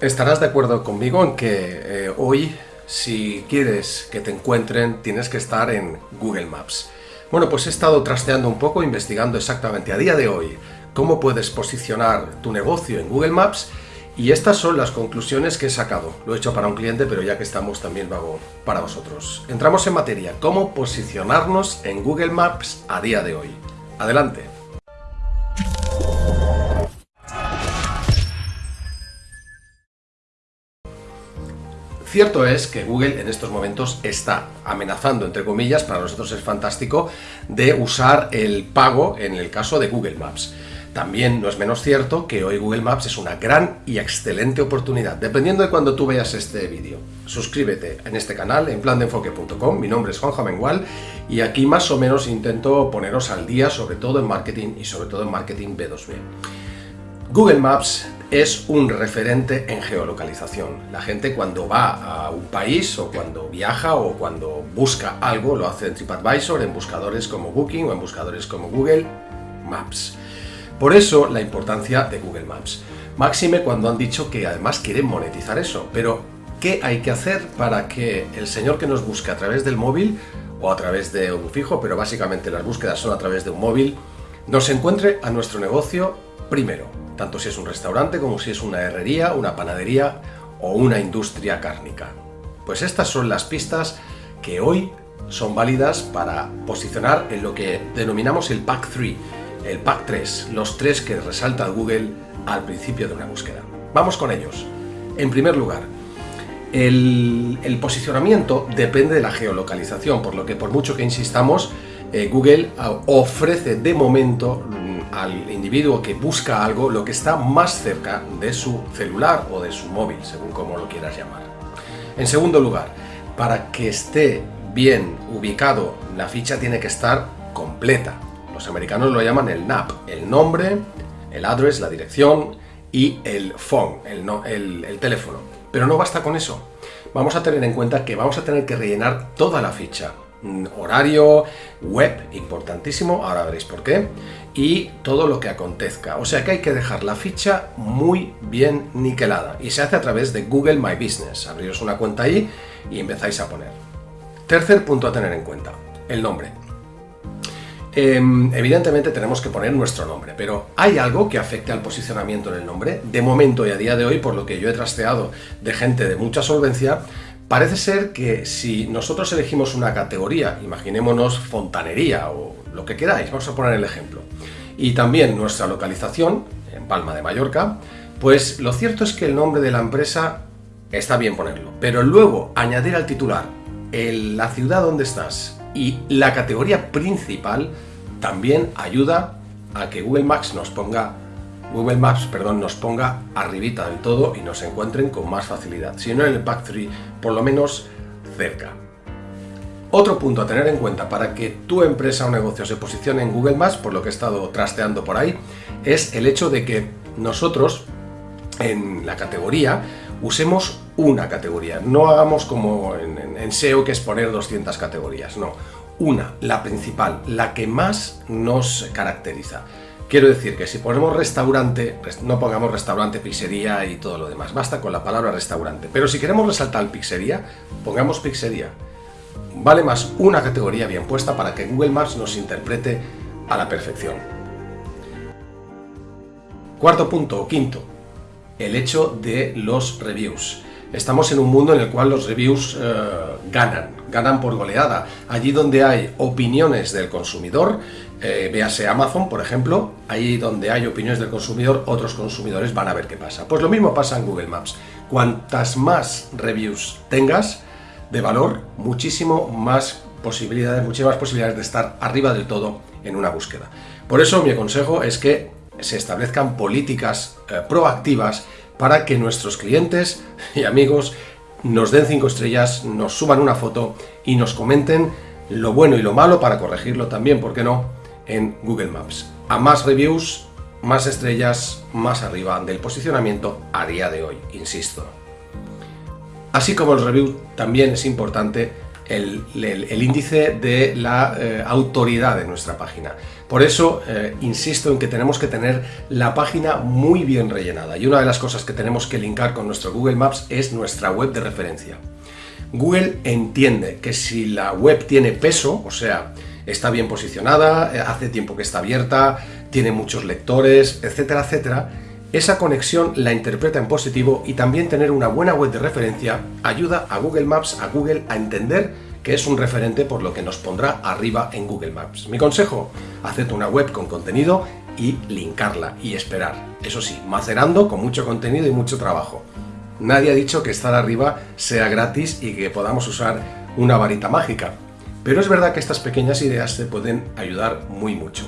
Estarás de acuerdo conmigo en que eh, hoy, si quieres que te encuentren, tienes que estar en Google Maps. Bueno, pues he estado trasteando un poco, investigando exactamente a día de hoy cómo puedes posicionar tu negocio en Google Maps y estas son las conclusiones que he sacado. Lo he hecho para un cliente, pero ya que estamos también lo hago para vosotros. Entramos en materia, cómo posicionarnos en Google Maps a día de hoy. Adelante. Cierto es que Google en estos momentos está amenazando, entre comillas, para nosotros es fantástico, de usar el pago en el caso de Google Maps. También no es menos cierto que hoy Google Maps es una gran y excelente oportunidad, dependiendo de cuando tú veas este vídeo. Suscríbete en este canal, en plandeenfoque.com, mi nombre es Juanjo Mengual y aquí más o menos intento poneros al día, sobre todo en marketing y sobre todo en marketing B2B. Google Maps es un referente en geolocalización. La gente cuando va a un país o cuando viaja o cuando busca algo lo hace en TripAdvisor, en buscadores como Booking o en buscadores como Google Maps. Por eso la importancia de Google Maps. Máxime cuando han dicho que además quieren monetizar eso, pero ¿qué hay que hacer para que el señor que nos busque a través del móvil o a través de un fijo, pero básicamente las búsquedas son a través de un móvil, nos encuentre a nuestro negocio primero? Tanto si es un restaurante como si es una herrería, una panadería o una industria cárnica. Pues estas son las pistas que hoy son válidas para posicionar en lo que denominamos el Pack 3, el Pack 3, los tres que resalta Google al principio de una búsqueda. Vamos con ellos. En primer lugar, el, posicionamiento depende de la geolocalización, por lo que por mucho que insistamos, eh, Google ah, ofrece de momento al individuo que busca algo lo que está más cerca de su celular o de su móvil, según como lo quieras llamar. En segundo lugar, para que esté bien ubicado, la ficha tiene que estar completa. Los americanos lo llaman el NAP, el nombre, el address, la dirección y el phone, el, el teléfono. Pero no basta con eso. Vamos a tener en cuenta que vamos a tener que rellenar toda la ficha horario, web, importantísimo, ahora veréis por qué, y todo lo que acontezca. O sea que hay que dejar la ficha muy bien niquelada y se hace a través de Google My Business. Abriros una cuenta ahí y empezáis a poner. Tercer punto a tener en cuenta, el nombre. Em, evidentemente tenemos que poner nuestro nombre, pero ¿hay algo que afecte al posicionamiento en el nombre? De momento y a día de hoy, por lo que yo he trasteado de gente de mucha solvencia, Parece ser que si nosotros elegimos una categoría, imaginémonos fontanería o lo que queráis, vamos a poner el ejemplo, y también nuestra localización, en Palma de Mallorca, pues lo cierto es que el nombre de la empresa está bien ponerlo, pero luego añadir al titular la ciudad donde estás y la categoría principal también ayuda a que Google Maps nos ponga Google Maps perdón, nos ponga arribita del todo y nos encuentren con más facilidad, si no en el Pack 3, por lo menos cerca. Otro punto a tener en cuenta para que tu empresa o negocio se posicione en Google Maps, por lo que he estado trasteando por ahí, es el hecho de que nosotros en la categoría usemos una categoría, no hagamos como en, en SEO que es poner 200 categorías, no, una, la principal, la que más nos caracteriza. Quiero decir que si ponemos restaurante, no pongamos restaurante, pizzería y todo lo demás, basta con la palabra restaurante. Pero si queremos resaltar pizzería, pongamos pizzería. Vale más una categoría bien puesta para que Google Maps nos interprete a la perfección. Cuarto punto, o quinto, el hecho de los reviews. Estamos en un mundo en el cual los reviews eh, ganan, ganan por goleada. Allí donde hay opiniones del consumidor, eh, véase Amazon, por ejemplo, ahí donde hay opiniones del consumidor, otros consumidores van a ver qué pasa. Pues lo mismo pasa en Google Maps. Cuantas más reviews tengas de valor, muchísimo más posibilidades, muchísimas posibilidades de estar arriba del todo en una búsqueda. Por eso mi consejo es que se establezcan políticas eh, proactivas para que nuestros clientes y amigos nos den cinco estrellas, nos suban una foto y nos comenten lo bueno y lo malo para corregirlo también, ¿por qué no?, en Google Maps. A más reviews, más estrellas, más arriba del posicionamiento a día de hoy, insisto. Así como el review, también es importante el, índice de la eh, autoridad de nuestra página. Por eso eh, insisto en que tenemos que tener la página muy bien rellenada y una de las cosas que tenemos que linkar con nuestro Google Maps es nuestra web de referencia. Google entiende que si la web tiene peso, o sea, está bien posicionada, eh, hace tiempo que está abierta, tiene muchos lectores, etcétera, etcétera, esa conexión la interpreta en positivo y también tener una buena web de referencia ayuda a Google Maps, a Google a entender que es un referente por lo que nos pondrá arriba en Google Maps. Mi consejo, haced una web con contenido y linkarla y esperar. Eso sí, macerando con mucho contenido y mucho trabajo. Nadie ha dicho que estar arriba sea gratis y que podamos usar una varita mágica, pero es verdad que estas pequeñas ideas te pueden ayudar muy mucho.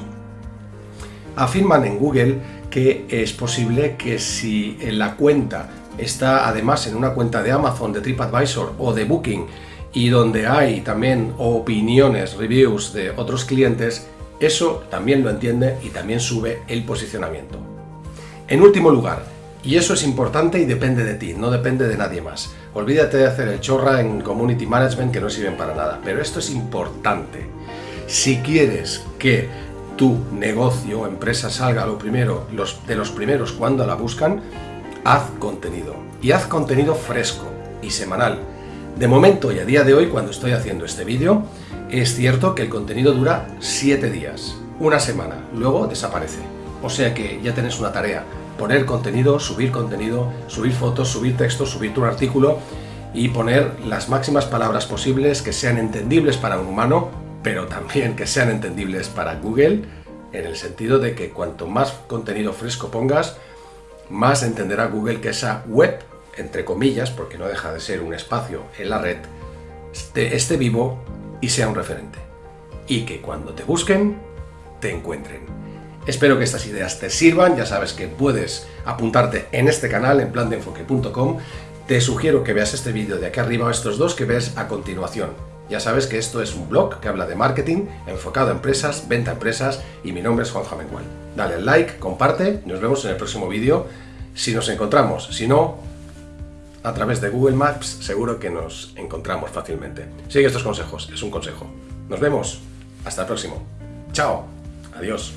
Afirman en Google que es posible que si la cuenta está además en una cuenta de Amazon, de TripAdvisor o de Booking y donde hay también opiniones, reviews de otros clientes, eso también lo entiende y también sube el posicionamiento. En último lugar, y eso es importante y depende de ti, no depende de nadie más. Olvídate de hacer el chorra en Community Management que no sirven para nada, pero esto es importante. Si quieres que tu negocio o empresa salga lo primero, los, de los primeros cuando la buscan, haz contenido. Y haz contenido fresco y semanal de momento y a día de hoy, cuando estoy haciendo este vídeo, es cierto que el contenido dura 7 días, una semana, luego desaparece. O sea que ya tenés una tarea, poner contenido, subir contenido, subir fotos, subir textos, subir tu artículo y poner las máximas palabras posibles que sean entendibles para un humano, pero también que sean entendibles para Google, en el sentido de que cuanto más contenido fresco pongas, más entenderá Google que esa web entre comillas, porque no deja de ser un espacio en la red, esté, vivo y sea un referente. Y que cuando te busquen, te encuentren. Espero que estas ideas te sirvan, ya sabes que puedes apuntarte en este canal, en plandeenfoque.com. Te sugiero que veas este vídeo de aquí arriba estos dos que ves a continuación. Ya sabes que esto es un blog que habla de marketing enfocado a empresas, venta a empresas y mi nombre es Juan Jamengual. Dale al like, comparte, nos vemos en el próximo vídeo si nos encontramos. Si no, a través de Google Maps seguro que nos encontramos fácilmente. Sigue estos consejos, es un consejo. Nos vemos. Hasta el próximo. Chao. Adiós.